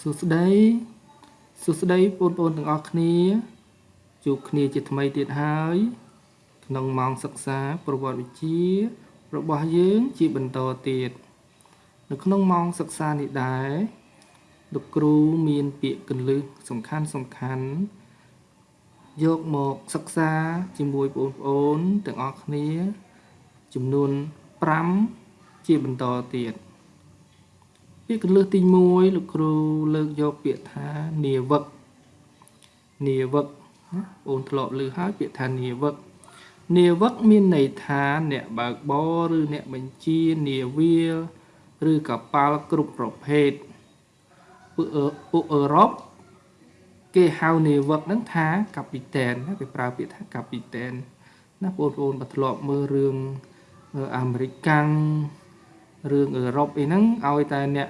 សួស្តីសួស្តីបងប្អូនទាំងអស់គ្នាជួបគ្នាជាថ្មីទៀតហើយ ក្នុងម៉ោងសិក្សាប្រវត្តិវិទ្យារបស់យើងជាបន្តទៀតនៅក្នុងម៉ោងសិក្សានេះដែរលោកគ្រូមានពាក្យកន្លឹះសំខាន់សំខាន់យកមកសិក្សាជាមួយបងប្អូនទាំងអស់គ្នា ចំនួន5ជាបន្តទៀត ពាក្យកន្លឹះទី1លោកគ្រូលើកយកពាក្យថានាវឹកនាវឹកបងធ្លាប់លើហើយពាក្យថានាវឹកនាវឹកមានន័យថាអ្នកបើកបរឬអ្នកបញ្ជានាវាឬកប៉ាល់គ្រប់ប្រភេទពួកពួកអឺរ៉ុបគេហៅនាវឹកហ្នឹងថាកាពីតែនណាគេប្រើពាក្យថាកាពីតែនណាបងប្អូនបើធ្លាប់មើលរឿងអាមេរិកកាំង រឿងអឺរ៉ុបអីហ្នឹងឲ្យតែអ្នក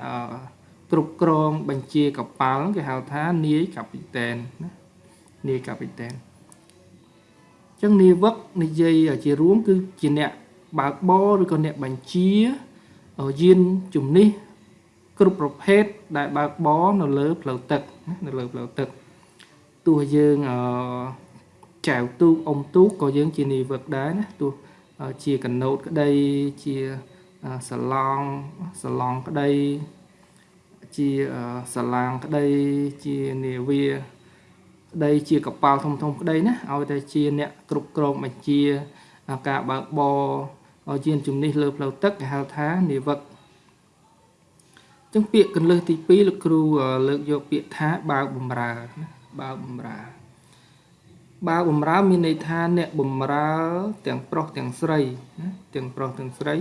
គ្រប់គ្រងបញ្ជាកប៉ាល់គេហៅថានាយកាពីតែនណានាយកាពីតែនអញ្ចឹងនាវិកនិយាយជារួមគឺជាអ្នកបើកបរឬក៏អ្នកបញ្ជាយានជំនិះគ្រប់ប្រភេទដែលបើកបរនៅលើផ្លូវទឹកនៅលើផ្លូវទឹកទោះយើងអឺចែវទូកអុំទូកក៏យើងជានាវិកដែរណាទោះជាកណូតក្តីជា សាឡងសាឡងក្តី ជាសាឡាងក្តីជានាវាក្តីជាកប៉ាល់ធំធំក្តីណាឲ្យតែជាអ្នកគ្រប់គ្រងបញ្ជាការបើកបរឲ្យជាជំនិះលើផ្លូវទឹកគេហៅថានាវិកចឹងពាក្យកន្លឹះទី2លោកគ្រូលើកយកពាក្យថាបើកបំរើណាបើកបំរើបើបំរើមានន័យថាអ្នកបំរើទាំងប្រុសទាំងស្រីណាទាំងប្រុសទាំងស្រី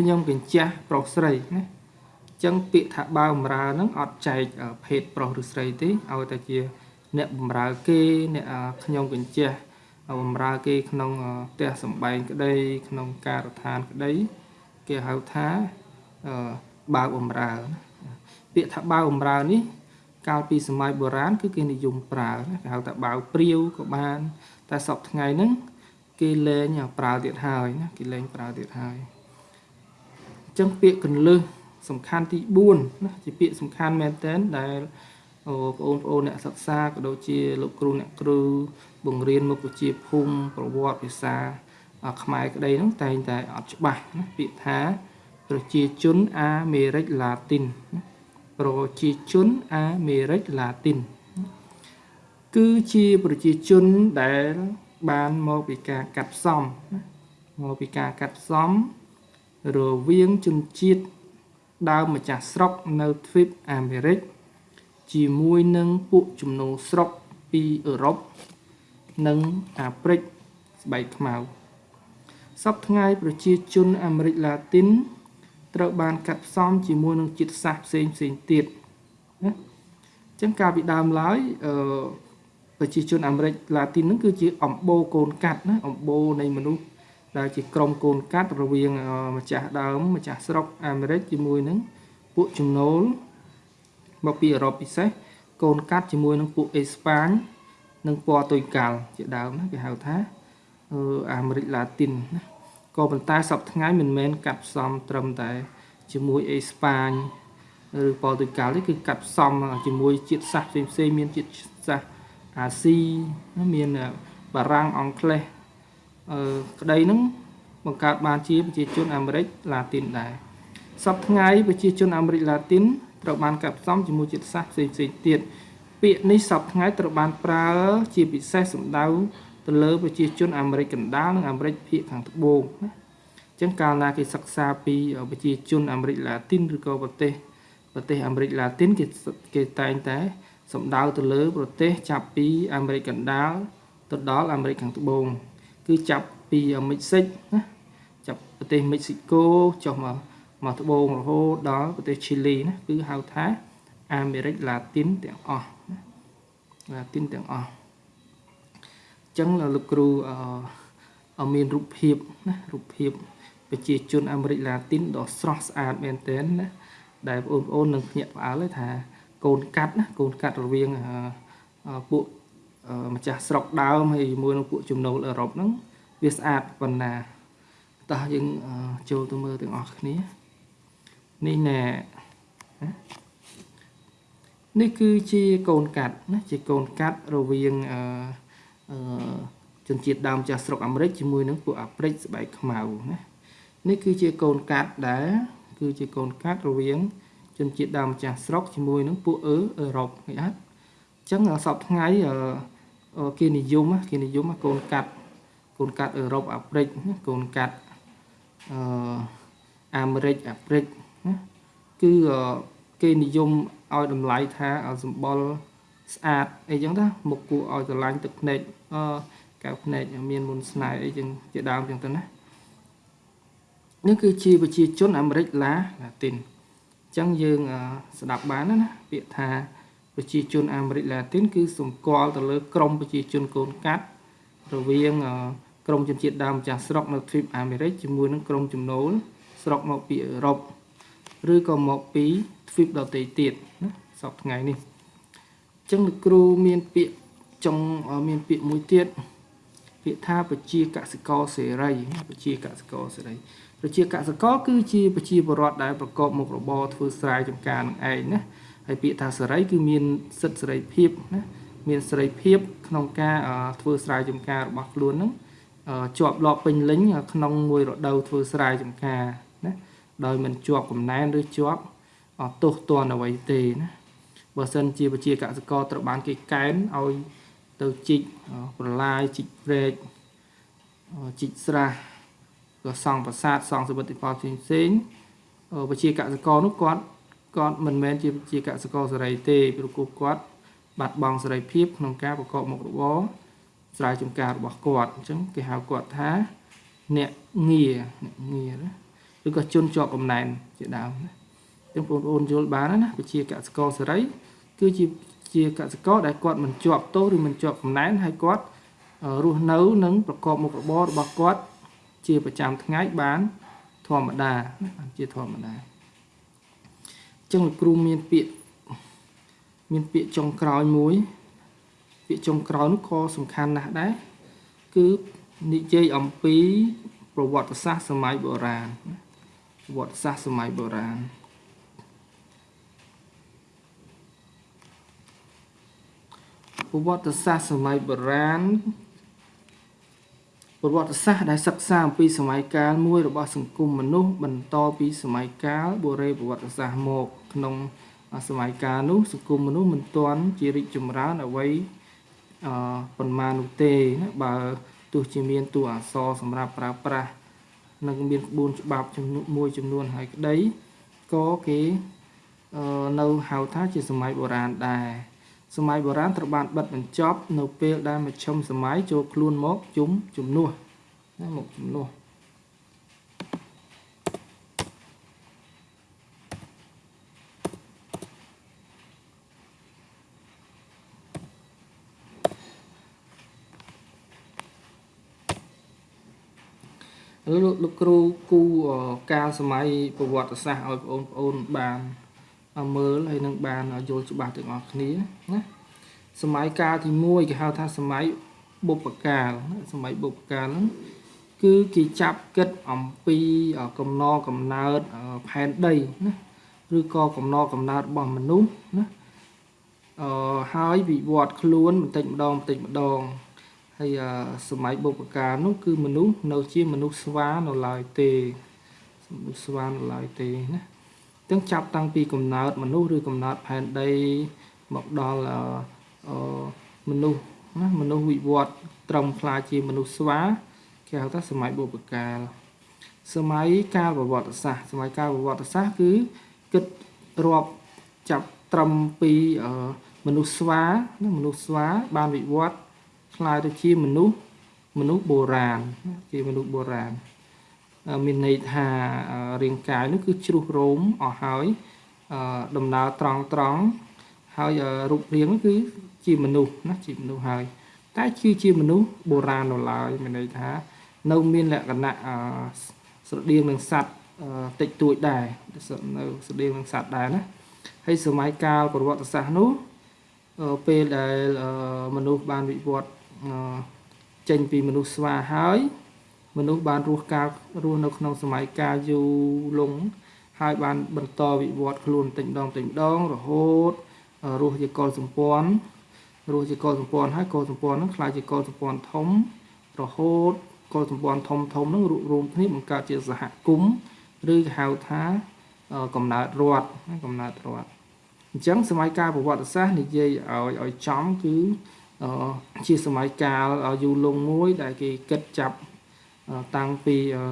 ខ្ញុំកញ្ចាស់ប្រុសស្រីណាអញ្ចឹងពាក្យថាបើបំរើហ្នឹងអត់ចែកភេទប្រុសឬស្រីទេឲ្យតែជា អ្នកបំរើគេអ្នកខ្ញុំកញ្ចាស់បំរើគេក្នុងផ្ទះសំបែងក្តី ក្នុងការដ្ឋានក្តី គេហៅថាបើបំរើ ពាក្យថាបើបំរើនេះ កាលពីសម័យបុរាណគឺគេនិយមប្រើគេហៅថាបើព្រាវក៏បាន តែសពថ្ងៃហ្នឹងគេលែងប្រើទៀតហើយណាគេលែងប្រើទៀតហើយ ចឹងពាក្យកន្លឹះសំខាន់ទី4ណាជាពាក្យសំខាន់មែនតើដែលបងប្អូនអ្នកសិក្សាក៏ដូចជាលោកគ្រូអ្នកគ្រូបង្រៀនមុខវិជ្ជាភូមិប្រវត្តិភាសាខ្មែរក្តីហ្នឹងតែងតែអត់ច្បាស់ណាពាក្យថាប្រជាជនអាមេរិកឡាទីនប្រជាជនអាមេរិកឡាទីនគឺជាប្រជាជនដែលបានមកពីការកាត់ផ្សំមកពីការកាត់ផ្សំ រវាងជនជាតិដើមម្ចាស់ស្រុកនៅទ្វីបអាមេរិក ជាមួយនឹងពួកជំនួស្រុកពីអឺរ៉ុបនិងអាហ្វ្រិកស្បែកខ្មៅសពថ្ងៃប្រជាជនអាមេរិកឡាទីន ត្រូវបានកាត់ផ្សំជាមួយនឹងជាតិសាសន៍ផ្សេងផ្សេងទៀតណាអញ្ចឹងកាលពីដើមឡើយអឺប្រជាជនអាមេរិកឡាទីនហ្នឹងគឺជាអំបូរកូនកាត់ណាអំបូរនៃមនុស្ស ដែលជាក្រុមកូនកាត់រវាងម្ចាស់ដើមម្ចាស់ស្រុកអាមេរិកជាមួយនឹងពួកចំណូលមកពីអឺរ៉ុបពិសេសកូនកាត់ជាមួយនឹងពួកអេស្ប៉ាញនិងពណ៌តុយកាល់ជាដើមណាគេហៅថាអាមេរិកឡាទីនណាក៏ប៉ុន្តែសពថ្ងៃមិនមែនកាត់ផ្សំត្រឹមតែជាមួយអេស្ប៉ាញឬពណ៌តុយកាល់ទេគឺកាត់ផ្សំជាមួយជាតិសាសន៍ផ្សេងៗមានជាតិសាសន៍អាស៊ីមានបារាំងអង់គ្លេសអឺ ក្តីហ្នឹងបង្កើតបានជាប្រជាជនអាមេរិកឡាទីនដែរសពថ្ងៃប្រជាជនអាមេរិកឡាទីនត្រូវបានកាត់ផ្សំជាមួយជាតិសាសន៍ផ្សេងផ្សេងទៀតពាក្យនេះសពថ្ងៃត្រូវបានប្រើជាពិសេសសំដៅទៅលើប្រជាជនអាមេរិកកណ្ដាលនិងអាមេរិកភាគខាងត្បូងណាអញ្ចឹងកាលណាគេសិក្សាពីប្រជាជនអាមេរិកឡាទីនឬក៏ប្រទេសប្រទេសអាមេរិកឡាទីនគេគេតែងតែសំដៅទៅលើប្រទេសចាប់ពីអាមេរិកកណ្ដាលទៅដល់អាមេរិកខាងត្បូង គឺចាប់ពីមិចស៊ិកណាចាប់ប្រទេសមិចស៊ីកូចុះមកមកត្បូងរហូតដល់ប្រទេសឈីលីណាគឺហៅថាអាមេរិកឡាទីនទាំងអស់ណាឡាទីនទាំងអស់អញ្ចឹងលោកគ្រូអឺមានរូបភាពណារូបភាពប្រជាជនអាមេរិកឡាទីនដ៏ស្រស់ស្អាតមែនទែនណាដែលបងប្អូននឹងភ្ញាក់ផ្អើលថាកូនកាត់ណាកូនកាត់រវាងពួក ម្ចាស់ស្រុកដើមហើយជាមួយនឹងពួកចំណូលអឺរ៉ុបហ្នឹងវាស្អាតប៉ុណ្ណាតោះយើងចូលទៅមើលទាំងអស់គ្នានេះណែនេះគឺជាកូនកាត់ណាជាកូនកាត់រវាងអឺអឺជនជាតិដើមចាស់ស្រុកអាមេរិកជាមួយនឹងពួកអាហ្វ្រិកស្បែកខ្មៅណានេះគឺជាកូនកាត់ដែលគឺជាកូនកាត់រវាងជនជាតិដើមចាស់ស្រុកជាមួយនឹងពួកអឺអឺរ៉ុបឃើញអត់អញ្ចឹងសពថ្ងៃ គេនិយមគេនិយមកូនកាត់កូនកាត់អឺរ៉ុបអាហ្វ្រិកកូនកាត់អឺអាមេរិកអាហ្វ្រិកណាគឺគេនិយមឲ្យតម្លៃថាសម្បុរស្អាតអីចឹងណាមុខគួរឲ្យស្រឡាញ់ទឹកភ្នែកអឺកៅភ្នែកមានមុនស្នេហ៍អីចឹងជាដើមចឹងទៅណានេះគឺជាប្រជាជនអាមេរិកឡាឡាទីនអញ្ចឹងយើងស្ដាប់បានណាពាក្យថា ប្រជាជនអាមេរិកឡាទីនគឺសម្គាល់ទៅលើក្រមប្រជាជនកូនកាត់រវាងក្រមជនជាតិដើមចាស់ស្រុកនៅទ្វីបអាមេរិកជាមួយនឹងក្រមចំណូលស្រុកមកពីអឺរ៉ុបឬក៏មកពីទ្វីបដទៃទៀតណាសពថ្ងៃនេះអញ្ចឹងលោកគ្រូមានពាក្យចង់មានពាក្យមួយទៀតពាក្យថាប្រជាកសិករសេរីប្រជាកសិករសេរីប្រជាកសិករគឺជាប្រជាពលរដ្ឋដែលប្រកបមុខរបរធ្វើស្រែចម្ការនឹងឯងណា ហើយពាក្យថាសេរីគឺមានសិទ្ធិសេរីភាពណាមានសេរីភាព ក្នុងការធ្វើស្រែចម្ការរបស់ខ្លួននឹងជាប់លាប់ពេញលេញក្នុងមួយរដូវធ្វើស្រែចម្ការណាដោយមិនជាប់កំណែនឬជាប់ទោសទណ្ឌអ្វីទេណាបើសិនជាប្រជាកសិករត្រូវបានគេកែនឲ្យទៅជីកប្រឡាយជីកព្រែកជីកស្រះក៏សង់ប្រាសាទសង់សមិទ្ធផលផ្សេងផ្សេងប្រជាកសិករនោះគាត់ គាត់មិនមែនជាប្រជាកសិករសេរីទេព្រោះគាត់បាត់បង់សេរីភាពក្នុងការប្រកបមុខរបរស្រែចម្ការរបស់គាត់អញ្ចឹងគេហៅគាត់ថាអ្នកងារអ្នកងារណាឬក៏ជនជាប់កំណែនជាដើមណាចឹងបងប្អូនយល់បានណាប្រជាកសិករសេរីគឺជាជាកសិករដែលគាត់មិនជាប់ទោសឬមិនជាប់កំណែនហើយគាត់រស់នៅនិងប្រកបមុខរបររបស់គាត់ ជាប្រចាំថ្ងៃបានធម្មតាបានជាធម្មតាអញ្ចឹងលោកគ្រូមានពាក្យមានពាក្យចុងក្រោយមួយ ពាក្យចុងក្រោយនោះក៏សំខាន់ណាស់ដែរគឺនិយាយអំពីប្រវត្តិសាស្ត្រសម័យបុរាណប្រវត្តិសាស្ត្រសម័យបុរាណប្រវត្តិសាស្ត្រសម័យបុរាណ ប្រវត្តិសាស្ត្រដែលសិក្សាអំពីសម័យកាលមួយរបស់សង្គមមនុស្សបន្តពីសម័យកាលបុរេប្រវត្តិសាស្ត្រមក ក្នុងសម័យកាលនោះសង្គមមនុស្សមិនទាន់ជារីកចម្រើនអ្វីអឺប៉ុន្មាននោះទេណាបើទោះជាមានតួអក្សរសម្រាប់ប្រើប្រាស់និងមានក្បួនច្បាប់ចំនួនមួយចំនួនហើយក្តីក៏គេនៅហៅថាជាសម័យបុរាណដែរ សម័យបុរាណត្រូវបានបិទបញ្ចប់នៅពេលដែលមជ្ឈិមសម័យចូលខ្លួនមកជុំជំនួសណាមកជំនួសលោកលោកគ្រូគូកាលសម័យប្រវត្តិសាស្ត្រឲ្យបងប្អូនបាន មើលហើយនឹងបានយល់ច្បាស់ទាំងអស់គ្នាណាសម័យកាលទី1គេហៅថាសម័យបុព្វកាលសម័យបុព្វកាលហ្នឹងគឺគេចាប់គិតអំពីកំណកំណើតផែនដីណាឬក៏កំណកំណើតរបស់មនុស្សណាអឺហើយវិវត្តខ្លួនបន្តិចម្ដងបន្តិចម្ដងហើយសម័យបុព្វកាលនោះគឺមនុស្សនៅជាមនុស្សស្វានៅឡើយទេមនុស្សស្វានៅឡើយទេណា ទាំងចាប់តាំងពីកំណើតមនុស្សឬកំណើតផែនដីមកដល់មនុស្សណាមនុស្សវិវត្តត្រឹមខ្លាជាមនុស្សស្វាគេហៅថាសម័យបុព្វកាលសម័យកាលប្រវត្តិសាស្ត្រសម័យកាលប្រវត្តិសាស្ត្រគឺគិតរាប់ចាប់ត្រឹមពីមនុស្សស្វាណាមនុស្សស្វាបានវិវត្តខ្លាយទៅជាមនុស្សមនុស្សបុរាណជាមនុស្សបុរាណ មានន័យថារាងកាយនោះគឺជ្រុះរោមអស់ហើយដំណើរត្រង់ត្រង់ហើយរូបរាងគឺ ជាមនុស្សណាជាមនុស្សហើយ តែគឺជាមនុស្សបុរាណនៅឡើយមានន័យថា នៅមានលក្ខណៈស្រដៀងនឹងសត្វតិចតួចដែរនៅស្រដៀងនឹងសត្វដែរណាហើយសម័យកាលប្រវត្តិសាស្ត្រនោះពេលដែលមនុស្សបានវិវត្តចេញពីមនុស្សស្វាហើយ មនុស្សបានរស់កាលរស់នៅក្នុងសម័យកាលយូរលង់ហើយបានបន្តវិវត្តខ្លួនតិចម្ដងតិចម្ដងរហូតអឺរស់ជាកុលសម្ព័ន្ធរស់ជាកុលសម្ព័ន្ធហើយកុលសម្ព័ន្ធហ្នឹងខ្លាយជាកុលសម្ព័ន្ធធំ រហូតកុលសម្ព័ន្ធធំធំហ្នឹងរួបរวมគ្នាបង្កើតជាសហគមន៍ឬគេហៅថាអឺកំណើតរដ្ឋណាកំណើតរដ្ឋអញ្ចឹងសម័យកាលប្រវត្តិសាស្ត្រនិយាយឲ្យឲ្យចំគឺអឺជាសម័យកាលយូរលង់មួយដែលគេគិតចាប់អឺ តាំងពីអឺ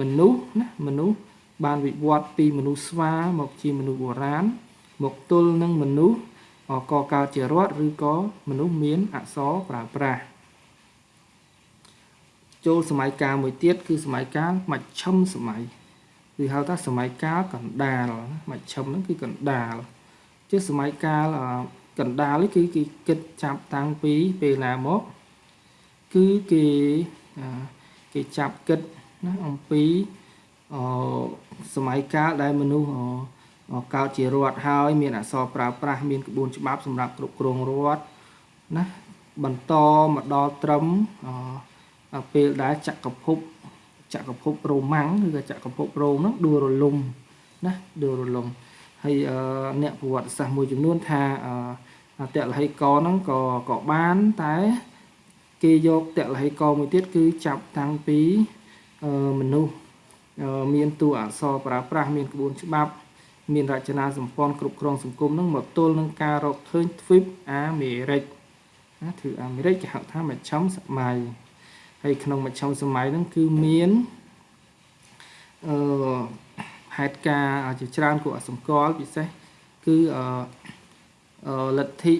មនុស្សណាមនុស្សបានវិវត្តពីមនុស្សស្វាមកជាមនុស្សបុរាណមកទល់នឹងមនុស្សកកើតជារដ្ឋឬក៏មនុស្សមានអក្សរប្រើប្រាស់ចូលសម័យកាលមួយទៀតគឺសម័យកាលមជ្ឈិមសម័យគឺហៅថាសម័យកាលកណ្ដាលមជ្ឈិមហ្នឹងគឺកណ្ដាលជាសម័យកាលកណ្ដាលនេះគឺគេគិតចាប់តាំងពីពេលណាមកគឺគេ គេចាប់គិតណាអំពីអសម័យកាលដែលមនុស្សកើតជារដ្ឋហើយមានអក្សរប្រើប្រាស់មានក្បួនច្បាប់សម្រាប់គ្រប់គ្រងរដ្ឋណាបន្តមកដល់ត្រឹមពេលដែលចក្រភពចក្រភពរ៉ូម៉ាំងឬក៏ចក្រភពរ៉ូមហ្នឹងដួលរលំណាដួលរលំហើយអ្នកប្រវត្តិសាស្ត្រមួយចំនួនថាអតលហិកហ្នឹងក៏ក៏បានតែ គេយកតលហិកមួយទៀតគឺចាប់តាំងពីមនុស្សមានតួអក្សរប្រើប្រាស់មានក្បួនច្បាប់ មានរចនាសម្ព័ន្ធគ្រប់គ្រងសង្គមនឹងមកទល់នឹងការរកឃើញទ្វីបអាមេរិកណាទ្វីបអាមេរិកគេហៅថាមជ្ឈមសម័យហើយក្នុងមជ្ឈមសម័យហ្នឹងគឺមានអឺហេតុការណ៍ជាច្រើនគួរឲ្យសម្គាល់ពិសេសគឺអឺលទ្ធិ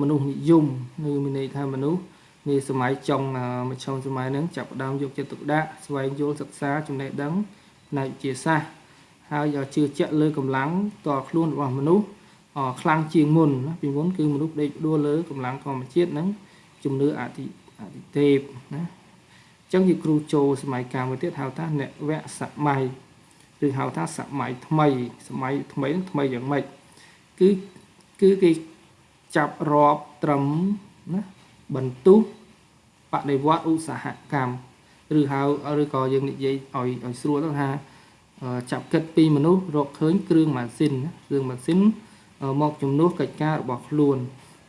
មនុស្សនិយមគឺមានន័យថាមនុស្ស នាសម័យចុងមជ្ឈមសម័យហ្នឹងចាប់ផ្ដើមយកចិត្តទុកដាក់ស្វែងយល់សិក្សាចំណេះដឹងផ្នែកវិទ្យាសាស្ត្រហើយជឿជាក់លើកម្លាំងតខ្លួនរបស់មនុស្សខ្លាំងជាងមុនណាពីមុនគឺមនុស្សដេកដួលលើកម្លាំងធម្មជាតិនិងជំនឿអតិអតិទេពណាអញ្ចឹងជាគ្រូចូលសម័យកាលមួយទៀតហៅថានវសម័យឬហៅថាសម័យថ្មី សម័យថ្មីនឹងថ្មីយ៉ាងម៉េចគឺគឺគេចាប់រាប់ត្រឹមណា បន្ទុះបដិវត្តឧស្សាហកម្មឬហៅឬក៏យើងនិយាយឲ្យឲ្យស្រួលទៅថាចាប់គិតពីមនុស្សរកឃើញគ្រឿងម៉ាស៊ីនគ្រឿងម៉ាស៊ីនមកជំនួសកិច្ចការរបស់ខ្លួន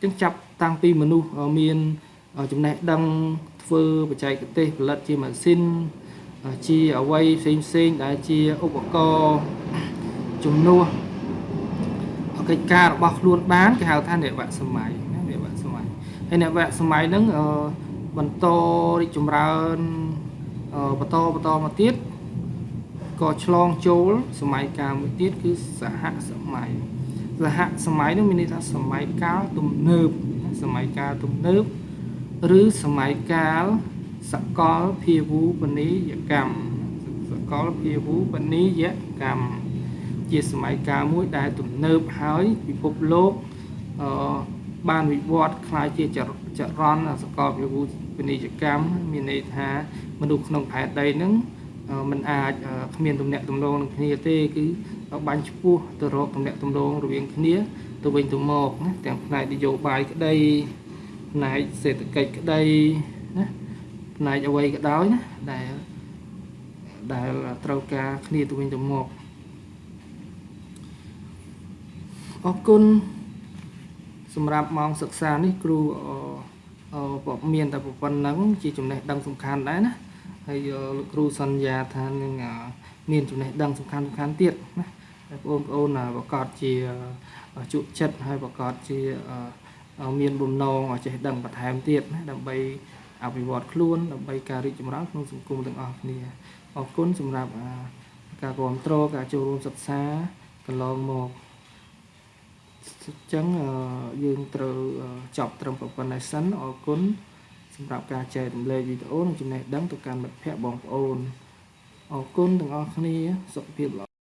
អញ្ចឹងចាប់តាំងពីមនុស្សមានចំណេះដឹងធ្វើបច្ចេកទេសផលិតជាម៉ាស៊ីនជាអវ័យផ្សេងផ្សេងដែលជាឧបករណ៍ជំនួសកិច្ចការរបស់ខ្លួនបានគេហៅថានវសម័យណានវ សម័យហើយនវសម័យហ្នឹងបន្តរីកចម្រើនបន្តបន្តមកទៀតក៏ឆ្លងចូលសម័យកាលមួយទៀតគឺសហសម័យសហសម័យនោះមានន័យថាសម័យកាលទំនើបសម័យកាលទំនើបឬសម័យកាលសកលភាវូបនីយកម្មសកលភាវូបនីយកម្មជាសម័យកាលមួយដែលទំនើបហើយពិភពលោកអឺ បានវិវត្តคล้ายជាចរន្តសកលភាវូបនីយកម្មមានន័យថាមនុស្សក្នុងផែនដីហ្នឹងมันអាចគ្មានទំនាក់ទំនងនឹងគ្នាទេគឺបាញ់ឈ្មោះទៅរកទំនាក់ទំនងរវាងគ្នាទៅវិញទៅមកណាទាំងផ្នែកនយោបាយក្តីផ្នែកសេដ្ឋកិច្ចក្តីណាផ្នែកអ្វីក៏ដោយណាដែលដែលត្រូវការគ្នាទៅវិញទៅមកអរគុណ សម្រាប់ម៉ោងសិក្សានេះគ្រូអឺមានតែប៉ុណ្្នឹងជាចំណេះដឹងសំខាន់ដែរណាហើយលោកគ្រូសន្យាថានឹងមានចំណេះដឹងសំខាន់សំខាន់ទៀតណាហើយបងប្អូនប្រកាសជាជក់ចិត្តហើយប្រកាសជាមានបំណងចេះដឹងបន្ថែមទៀតណាដើម្បីអភិវឌ្ឍខ្លួនដើម្បីការរីកចម្រើនក្នុងសង្គមទាំងអស់គ្នាអរគុណសម្រាប់ការគ្រប់គ្រងការចូលរួមសិក្សាកន្លងមក អញ្ចឹងយើងត្រូវចប់ត្រឹមប៉ុណ្ណេះសិនអរគុណសម្រាប់ការចែករំលែកវីដេអូនិងចំណេះដឹងទៅកាន់មិត្តភ័ក្តិបងប្អូនអរគុណទាំងអស់គ្នាសុខភាពល្អ